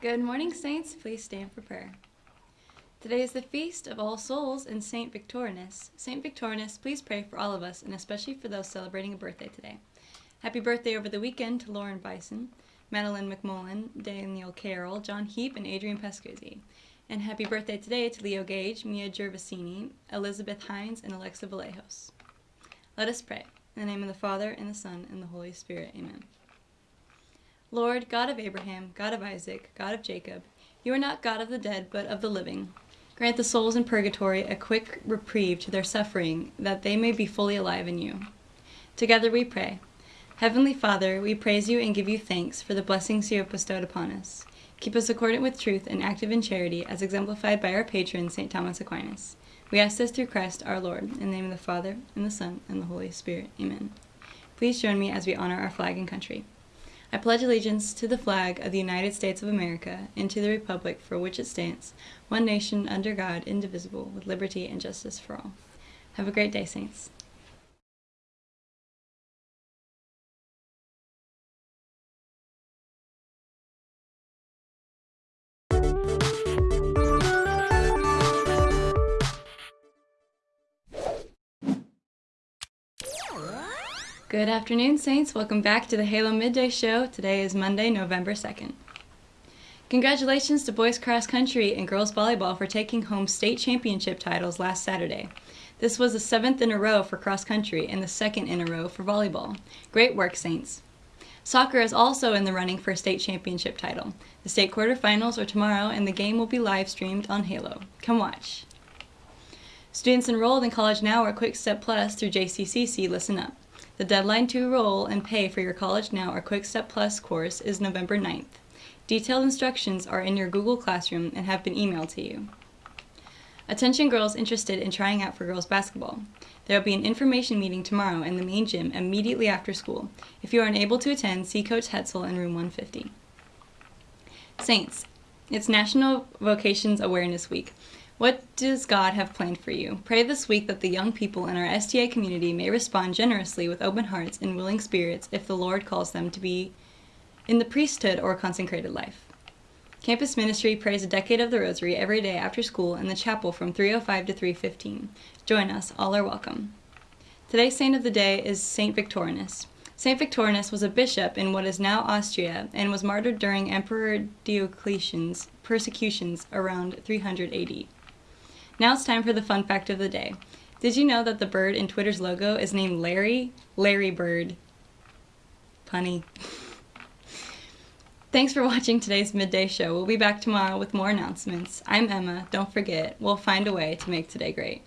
Good morning, Saints. Please stand for prayer. Today is the feast of All Souls and Saint Victorinus. Saint Victorinus, please pray for all of us and especially for those celebrating a birthday today. Happy birthday over the weekend to Lauren Bison, Madeline McMullen, Daniel Carroll, John Heap, and Adrian Pescuzzi. And happy birthday today to Leo Gage, Mia Gervasini, Elizabeth Hines, and Alexa Vallejos. Let us pray. In the name of the Father, and the Son, and the Holy Spirit. Amen. Lord, God of Abraham, God of Isaac, God of Jacob, you are not God of the dead, but of the living. Grant the souls in purgatory a quick reprieve to their suffering, that they may be fully alive in you. Together we pray. Heavenly Father, we praise you and give you thanks for the blessings you have bestowed upon us. Keep us accordant with truth and active in charity, as exemplified by our patron, St. Thomas Aquinas. We ask this through Christ our Lord, in the name of the Father, and the Son, and the Holy Spirit. Amen. Please join me as we honor our flag and country. I pledge allegiance to the flag of the United States of America and to the republic for which it stands, one nation under God, indivisible, with liberty and justice for all. Have a great day, Saints. Good afternoon, Saints. Welcome back to the Halo Midday Show. Today is Monday, November 2nd. Congratulations to boys cross country and girls volleyball for taking home state championship titles last Saturday. This was the seventh in a row for cross country and the second in a row for volleyball. Great work, Saints. Soccer is also in the running for a state championship title. The state quarterfinals are tomorrow and the game will be live streamed on Halo. Come watch. Students enrolled in College Now or Quick Step Plus through JCCC, listen up. The deadline to enroll and pay for your College Now or Quick Step Plus course is November 9th. Detailed instructions are in your Google Classroom and have been emailed to you. Attention girls interested in trying out for girls basketball. There will be an information meeting tomorrow in the main gym immediately after school. If you are unable to attend, see Coach Hetzel in room 150. Saints, it's National Vocations Awareness Week. What does God have planned for you? Pray this week that the young people in our STA community may respond generously with open hearts and willing spirits if the Lord calls them to be in the priesthood or consecrated life. Campus Ministry prays a decade of the Rosary every day after school in the chapel from 3:05 to 3:15. Join us, all are welcome. Today's saint of the day is Saint Victorinus. Saint Victorinus was a bishop in what is now Austria and was martyred during Emperor Diocletian's persecutions around 300 AD. Now it's time for the fun fact of the day. Did you know that the bird in Twitter's logo is named Larry? Larry Bird. Punny. Thanks for watching today's midday show. We'll be back tomorrow with more announcements. I'm Emma. Don't forget, we'll find a way to make today great.